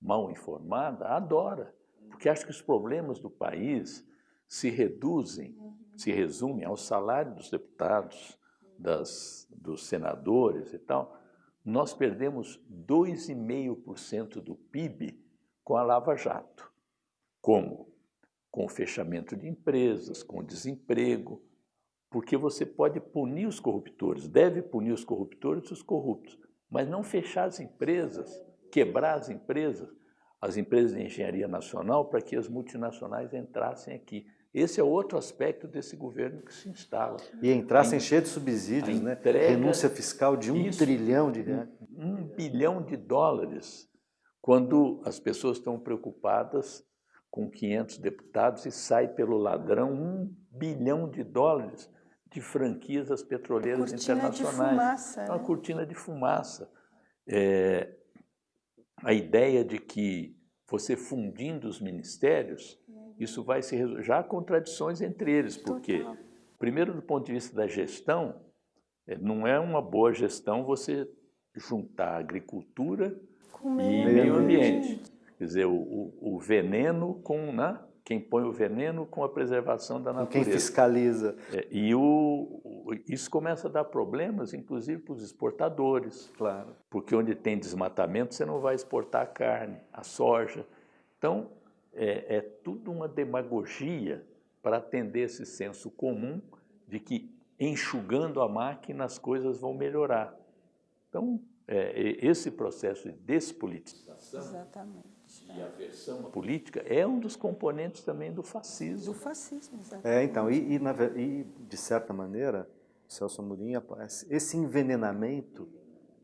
mal informada adora, porque acha que os problemas do país se reduzem, se resumem ao salário dos deputados, das, dos senadores e tal. Nós perdemos 2,5% do PIB com a Lava Jato. Como? Com o fechamento de empresas, com o desemprego, porque você pode punir os corruptores, deve punir os corruptores e os corruptos, mas não fechar as empresas, quebrar as empresas, as empresas de engenharia nacional, para que as multinacionais entrassem aqui. Esse é outro aspecto desse governo que se instala. E entrassem cheio de subsídios, né? Renúncia fiscal de um isso, trilhão de reais. Um, um bilhão de dólares, quando as pessoas estão preocupadas com 500 deputados e sai pelo ladrão um bilhão de dólares de franquias das petroleiras cortina internacionais. De fumaça, Uma né? cortina de fumaça. É, a ideia de que você fundindo os ministérios, isso vai se resolver. Já há contradições entre eles, porque, Total. primeiro, do ponto de vista da gestão, é, não é uma boa gestão você juntar agricultura com e meio ambiente. Quer dizer, o, o, o veneno com, né? Quem põe o veneno com a preservação da natureza. Quem fiscaliza. É, e o, o, isso começa a dar problemas, inclusive para os exportadores. Claro. Porque onde tem desmatamento, você não vai exportar a carne, a soja. Então, é, é tudo uma demagogia para atender esse senso comum de que enxugando a máquina as coisas vão melhorar. Então, é, esse processo de despolitização Exatamente. E aversão à política é um dos componentes também do fascismo. Do fascismo, exatamente. É, então, e, e, na, e de certa maneira, Celso Amorim, esse envenenamento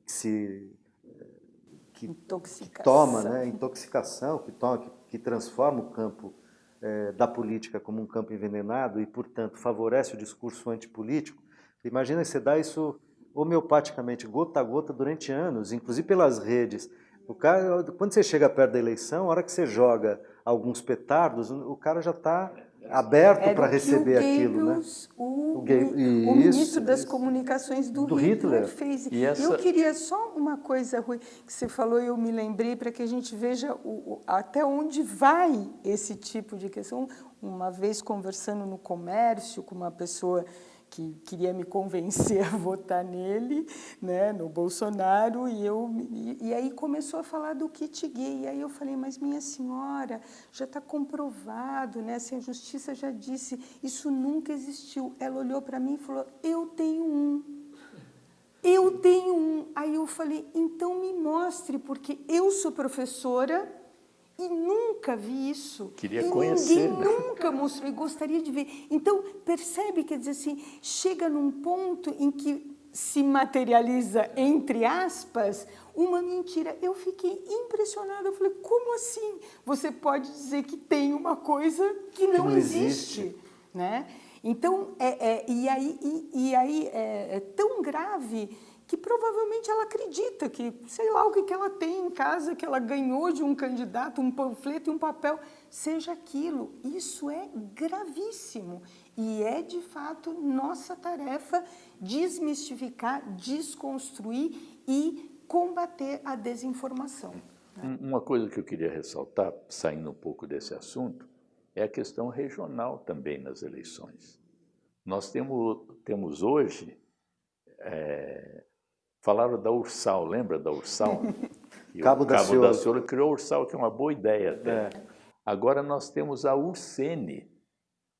que se que, que toma, né, intoxicação, que, toma, que, que transforma o campo é, da política como um campo envenenado e, portanto, favorece o discurso antipolítico, imagina você dar isso homeopaticamente, gota a gota, durante anos, inclusive pelas redes. O cara, quando você chega perto da eleição, a hora que você joga alguns petardos, o cara já está aberto para receber aquilo, né? O, o, o, o ministro das comunicações do, do Hitler, Hitler, fez. E essa... Eu queria só uma coisa, Rui, que você falou e eu me lembrei, para que a gente veja o, até onde vai esse tipo de questão. Uma vez conversando no comércio com uma pessoa que queria me convencer a votar nele, né, no Bolsonaro, e, eu, e, e, aí começou a falar do kit gay. E aí eu falei, mas minha senhora, já está comprovado, né, assim, a justiça já disse, isso nunca existiu. Ela olhou para mim e falou, eu tenho um. Eu tenho um. Aí eu falei, então me mostre, porque eu sou professora e nunca vi isso. Queria e conhecer. Ninguém né? nunca mostrou e gostaria de ver. Então, percebe, quer dizer assim, chega num ponto em que se materializa, entre aspas, uma mentira. Eu fiquei impressionada, eu falei, como assim? Você pode dizer que tem uma coisa que não, não existe. existe. Né? Então, é, é, e aí, e, e aí é, é tão grave que provavelmente ela acredita que, sei lá, o que, ela tem em casa, que ela ganhou de um candidato, um panfleto e um papel, seja aquilo. Isso é gravíssimo e é, de fato, nossa tarefa desmistificar, desconstruir e combater a desinformação. Né? Uma coisa que eu queria ressaltar, saindo um pouco desse assunto, é a questão regional também nas eleições. Nós temos, temos hoje é, Falaram da Ursal, lembra da Ursal? Cabo, da, Cabo da Ciolo criou a Ursal, que é uma boa ideia até. É. Agora nós temos a Ursene,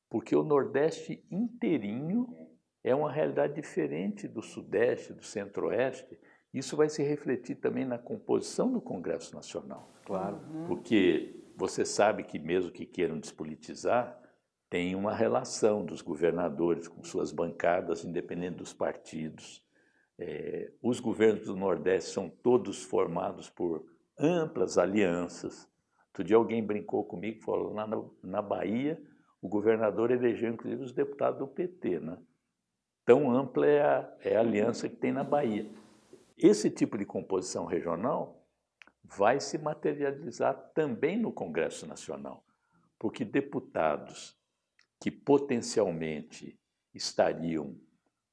porque o Nordeste inteirinho é uma realidade diferente do Sudeste, do Centro-Oeste. Isso vai se refletir também na composição do Congresso Nacional. Claro. Porque você sabe que mesmo que queiram despolitizar, tem uma relação dos governadores com suas bancadas, independente dos partidos. É, os governos do Nordeste são todos formados por amplas alianças. Outro dia alguém brincou comigo, falou, na, na Bahia, o governador elegeu inclusive os deputados do PT. Né? Tão ampla é a, é a aliança que tem na Bahia. Esse tipo de composição regional vai se materializar também no Congresso Nacional, porque deputados que potencialmente estariam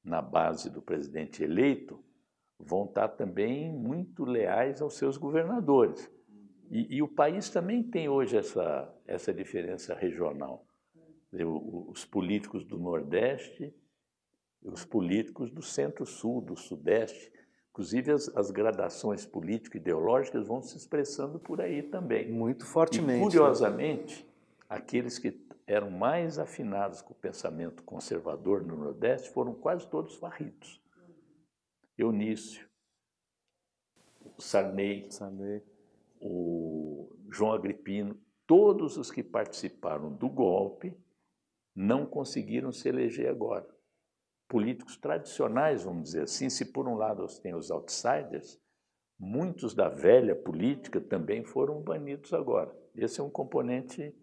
na base do presidente eleito vão estar também muito leais aos seus governadores. E, e o país também tem hoje essa, essa diferença regional. Os políticos do Nordeste os políticos do Centro-Sul, do Sudeste, inclusive as, as gradações político-ideológicas vão se expressando por aí também. Muito fortemente. E, curiosamente, aqueles que eram mais afinados com o pensamento conservador no Nordeste foram quase todos varridos. Eunício, Sarney, Sarney, o João Agripino, todos os que participaram do golpe não conseguiram se eleger agora. Políticos tradicionais, vamos dizer assim, se por um lado tem os outsiders, muitos da velha política também foram banidos agora. Esse é um componente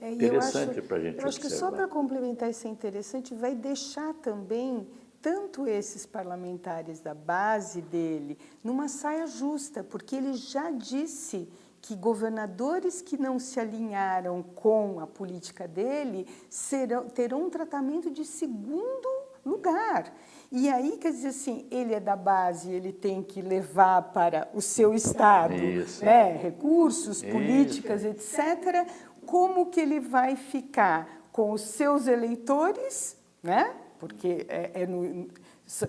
é, interessante para a gente Eu acho que só para complementar isso é interessante, vai deixar também tanto esses parlamentares da base dele numa saia justa, porque ele já disse que governadores que não se alinharam com a política dele serão, terão um tratamento de segundo lugar. E aí, quer dizer assim, ele é da base, ele tem que levar para o seu estado né, recursos, políticas, Isso. etc como que ele vai ficar com os seus eleitores, né? porque é, é no,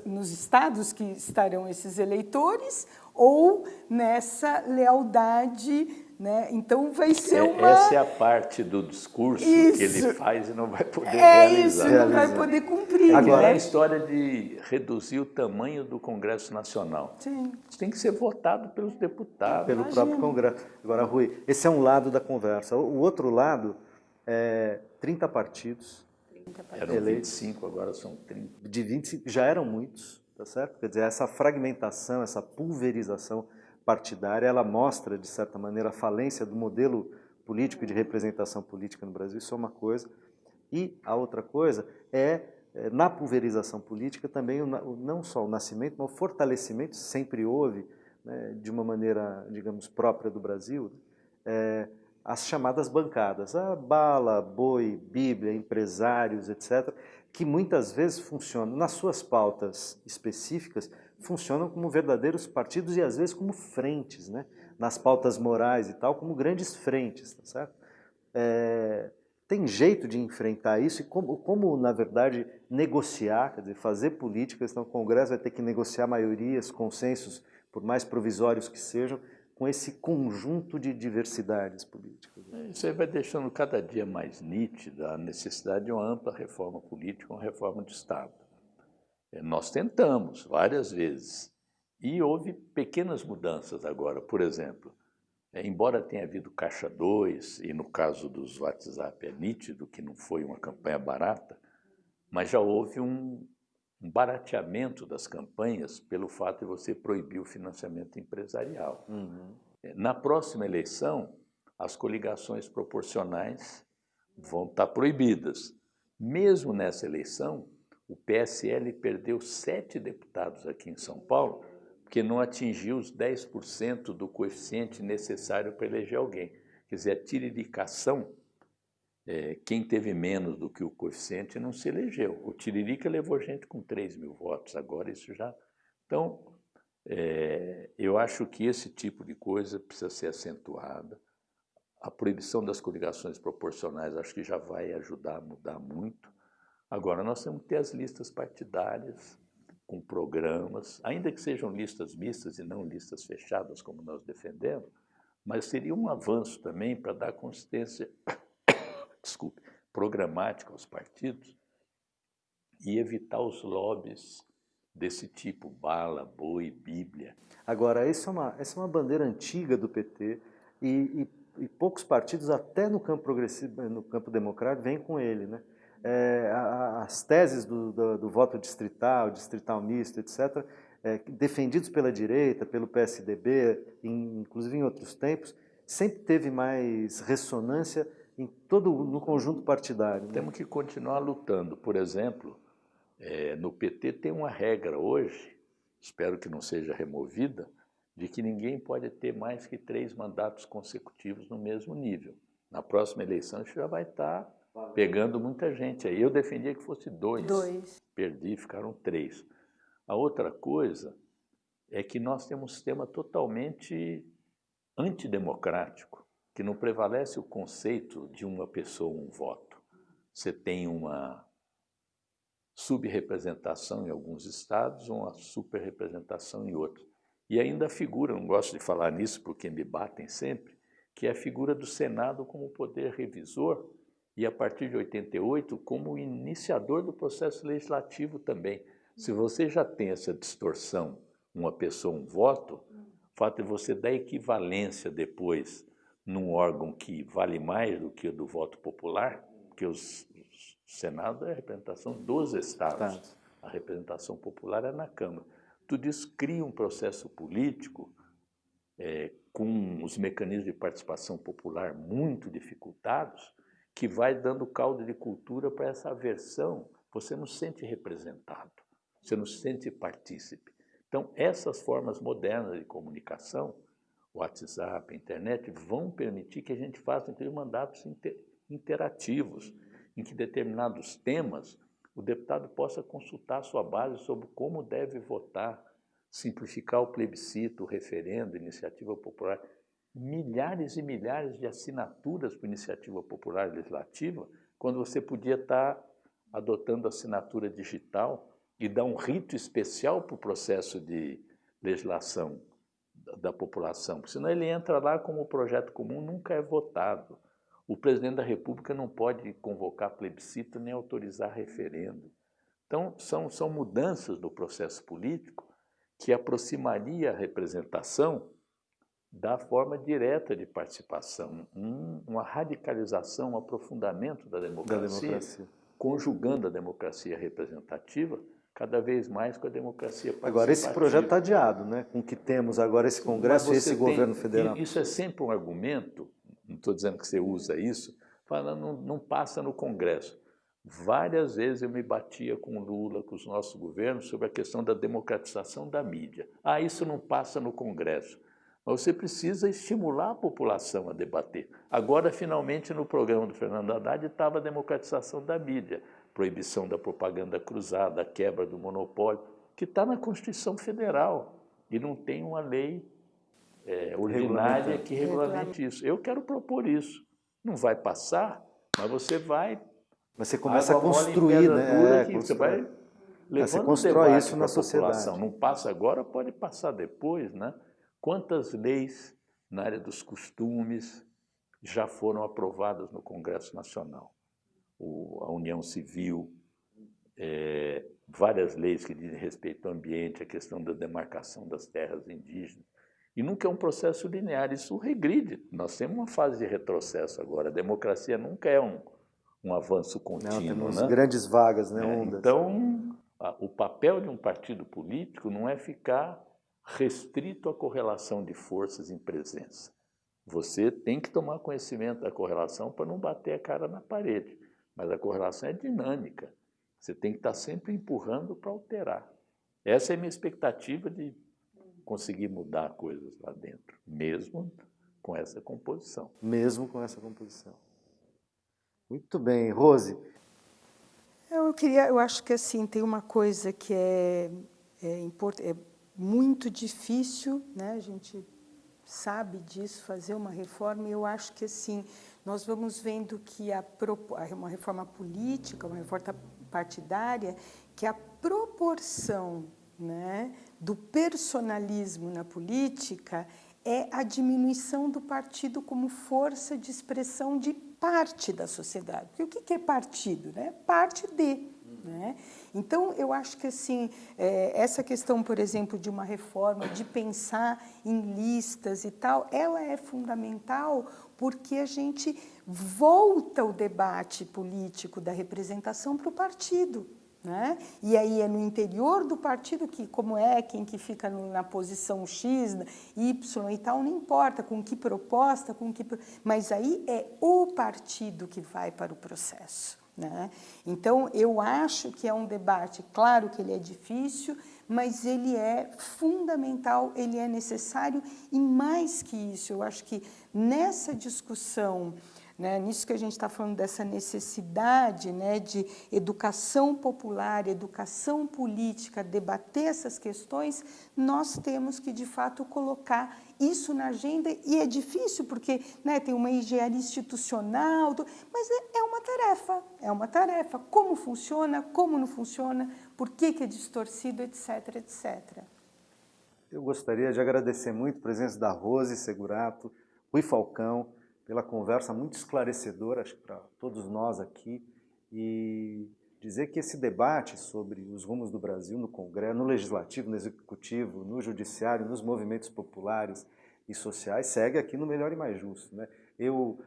nos estados que estarão esses eleitores, ou nessa lealdade Né? Então vai ser é, uma... Essa é a parte do discurso isso. que ele faz e não vai poder é realizar. isso, não vai poder cumprir. Agora, né? a história de reduzir o tamanho do Congresso Nacional. Sim. Isso tem que ser votado pelos deputados. Pelo Imagina. próprio Congresso. Agora, Rui, esse é um lado da conversa. O outro lado é 30 partidos. Eram eleitos. 25, agora são 30. De 25, já eram muitos, tá certo? Quer dizer, essa fragmentação, essa pulverização partidária, ela mostra, de certa maneira, a falência do modelo político de representação política no Brasil. Isso é uma coisa. E a outra coisa é, é, na pulverização política, também não só o nascimento, mas o fortalecimento, sempre houve, né, de uma maneira, digamos, própria do Brasil, é, as chamadas bancadas, a bala, boi, bíblia, empresários, etc., que muitas vezes funcionam, nas suas pautas específicas, funcionam como verdadeiros partidos e às vezes como frentes, né? nas pautas morais e tal, como grandes frentes, tá certo? É, tem jeito de enfrentar isso e como, como, na verdade, negociar, quer dizer, fazer política, senão o Congresso vai ter que negociar maiorias, consensos, por mais provisórios que sejam, com esse conjunto de diversidades políticas. Isso aí vai deixando cada dia mais nítida a necessidade de uma ampla reforma política, uma reforma de Estado. Eh, Nós tentamos várias vezes e houve pequenas mudanças agora. Por exemplo, eh, embora tenha havido Caixa 2, e no caso dos WhatsApp é nítido que não foi uma campanha barata, mas já houve um, um barateamento das campanhas pelo fato de você proibir o financiamento empresarial. Eh, Na próxima eleição, as coligações proporcionais vão estar proibidas. Mesmo nessa eleição, o PSL perdeu sete deputados aqui em São Paulo, porque não atingiu os 10% do coeficiente necessário para eleger alguém. Quer dizer, a tiriricação, eh, quem teve menos do que o coeficiente não se elegeu. O Tiririca levou gente com 3 mil votos, agora isso já... Então, é, eu acho que esse tipo de coisa precisa ser acentuada. A proibição das coligações proporcionais acho que já vai ajudar a mudar muito. Agora, nós temos que ter as listas partidárias, com programas, ainda que sejam listas mistas e não listas fechadas, como nós defendemos, mas seria um avanço também para dar consistência desculpe, programática aos partidos e evitar os lobbies desse tipo, bala, boi, bíblia. Agora, essa é uma, essa é uma bandeira antiga do PT e, e- e poucos partidos, até no campo progressivo, no campo democrático, vêm com ele. Né? É, as teses do, do- do voto distrital, distrital misto, etc., é, defendidos pela direita, pelo PSDB, em- inclusive em outros tempos, sempre teve mais ressonância em todo no conjunto partidário. né? Temos que continuar lutando. Por exemplo, eh, no PT tem uma regra hoje, espero que não seja removida, de que ninguém pode ter mais que três mandatos consecutivos no mesmo nível. Na próxima eleição isso já vai estar pegando muita gente aí. Eu defendia que fosse dois. Dois. Perdi, ficaram três. A outra coisa é que nós temos um sistema totalmente antidemocrático, que não prevalece o conceito de uma pessoa, um voto. Você tem uma subrepresentação em alguns estados, uma superrepresentação em outros. E ainda a figura, não gosto de falar nisso porque me batem sempre, que é a figura do Senado como poder revisor e, a partir de 88, como iniciador do processo legislativo também. Se você já tem essa distorção, uma pessoa, um voto, o fato de você dar equivalência depois num órgão que vale mais do que o do voto popular, porque os, os- o Senado é a representação dos estados, Estados. a representação popular é na Câmara. Tudo isso cria um processo político é, com os mecanismos de participação popular muito dificultados, que vai dando caldo de cultura para essa aversão. Você não se sente representado, você não se sente partícipe. Então, essas formas modernas de comunicação, WhatsApp, internet, vão permitir que a gente faça inclusive, mandatos inter- interativos, em que determinados temas o deputado possa consultar sua base sobre como deve votar, simplificar o plebiscito, o referendo, iniciativa popular. Milhares e milhares de assinaturas para iniciativa popular legislativa, quando você podia estar adotando assinatura digital e dar um rito especial para o processo de legislação da população, porque senão ele entra lá como projeto comum, nunca é votado. O presidente da República não pode convocar plebiscito nem autorizar referendo. Então, são, são mudanças do processo político que aproximaria a representação da forma direta de participação, um, uma radicalização, um aprofundamento da democracia, da democracia, conjugando a democracia representativa cada vez mais com a democracia participativa. Agora, esse projeto está adiado, né? com o que temos agora, esse Congresso e esse tem, governo federal. Isso é sempre um argumento, não estou dizendo que você usa isso, falando não, não passa no Congresso. Várias vezes eu me batia com o Lula, com os nossos governos, sobre a questão da democratização da mídia. Ah, isso não passa no Congresso. Mas você precisa estimular a população a debater. Agora, finalmente, no programa do Fernando Haddad estava a democratização da mídia, proibição da propaganda cruzada, a quebra do monopólio, que está na Constituição Federal e não tem uma lei é, ordinária que regulamente isso. Eu quero propor isso. Não vai passar, mas você vai... Mas você começa a construir, né? É, você vai é, levando você constrói isso na sociedade. Não passa agora, pode passar depois, né? Quantas leis na área dos costumes já foram aprovadas no Congresso Nacional? O, a União Civil, é, várias leis que dizem respeito ao ambiente, a questão da demarcação das terras indígenas. E nunca é um processo linear, isso regride. Nós temos uma fase de retrocesso agora. A democracia nunca é um, um avanço contínuo. Não, temos né? grandes vagas, né, é, Então, a, o papel de um partido político não é ficar restrito à correlação de forças em presença. Você tem que tomar conhecimento da correlação para não bater a cara na parede, mas a correlação é dinâmica. Você tem que estar sempre empurrando para alterar. Essa é a minha expectativa de conseguir mudar coisas lá dentro, mesmo com essa composição. Mesmo com essa composição. Muito bem. Rose? Eu queria, eu acho que assim, tem uma coisa que é, é importante, é muito difícil, né? a gente sabe disso, fazer uma reforma, e eu acho que assim, nós vamos vendo que a, uma reforma política, uma reforma partidária, que a proporção né, do personalismo na política é a diminuição do partido como força de expressão de parte da sociedade. Porque o que é partido? Né? Parte de. Né? Então, eu acho que assim, é, essa questão, por exemplo, de uma reforma, de pensar em listas e tal, ela é fundamental porque a gente volta o debate político da representação para o partido. Né? E aí é no interior do partido que, como é, quem que fica na posição X, Y e tal, não importa com que proposta, com que... Mas aí é o partido que vai para o processo. Né? Então, eu acho que é um debate, claro que ele é difícil, mas ele é fundamental, ele é necessário e mais que isso, eu acho que nessa discussão né, nisso que a gente está falando dessa necessidade né, de educação popular, educação política, debater essas questões, nós temos que, de fato, colocar isso na agenda e é difícil porque né, tem uma engenharia institucional, mas é, é uma tarefa, é uma tarefa. Como funciona, como não funciona, por que, que é distorcido, etc, etc. Eu gostaria de agradecer muito a presença da Rose Segurato, Rui Falcão, pela conversa muito esclarecedora, acho que para todos nós aqui, e dizer que esse debate sobre os rumos do Brasil no Congresso, no Legislativo, no Executivo, no Judiciário, nos movimentos populares e sociais, segue aqui no Melhor e Mais Justo. Né? Eu,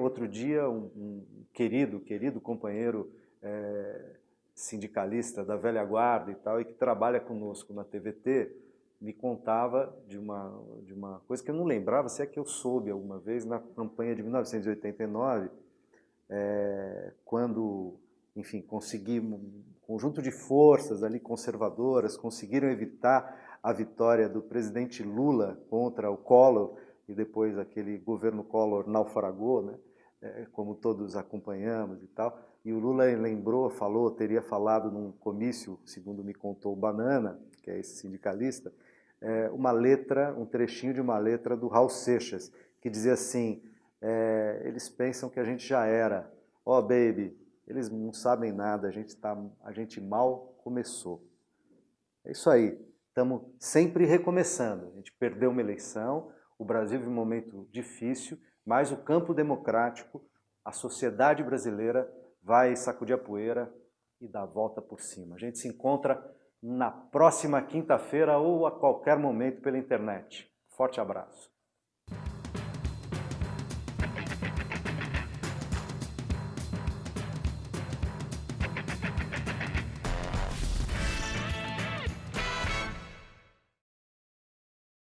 outro dia, um, um querido, querido companheiro é, sindicalista da velha guarda e tal, e que trabalha conosco na TVT, me contava de uma, de uma coisa que eu não lembrava, se é que eu soube alguma vez, na campanha de 1989, é, quando, enfim, conseguimos, um conjunto de forças ali conservadoras conseguiram evitar a vitória do presidente Lula contra o Collor, e depois aquele governo Collor naufragou, né, é, como todos acompanhamos e tal, e o Lula lembrou, falou, teria falado num comício, segundo me contou o Banana, que é esse sindicalista, é, uma letra, um trechinho de uma letra do Raul Seixas, que dizia assim, é, eles pensam que a gente já era. Oh, baby, eles não sabem nada, a gente, tá, a gente mal começou. É isso aí, estamos sempre recomeçando. A gente perdeu uma eleição, o Brasil vive um momento difícil, mas o campo democrático, a sociedade brasileira vai sacudir a poeira e dar a volta por cima. A gente se encontra na próxima quinta-feira ou a qualquer momento pela internet. Forte abraço.